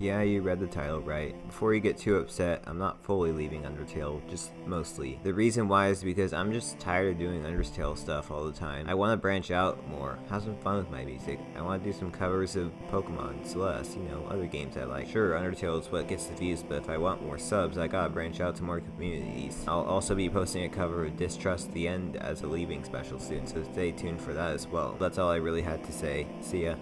Yeah, you read the title right. Before you get too upset, I'm not fully leaving Undertale, just mostly. The reason why is because I'm just tired of doing Undertale stuff all the time. I want to branch out more, have some fun with my music. I want to do some covers of Pokemon, Celeste, you know, other games I like. Sure, Undertale is what gets the views, but if I want more subs, I gotta branch out to more communities. I'll also be posting a cover of Distrust the End as a leaving special soon, so stay tuned for that as well. That's all I really had to say. See ya.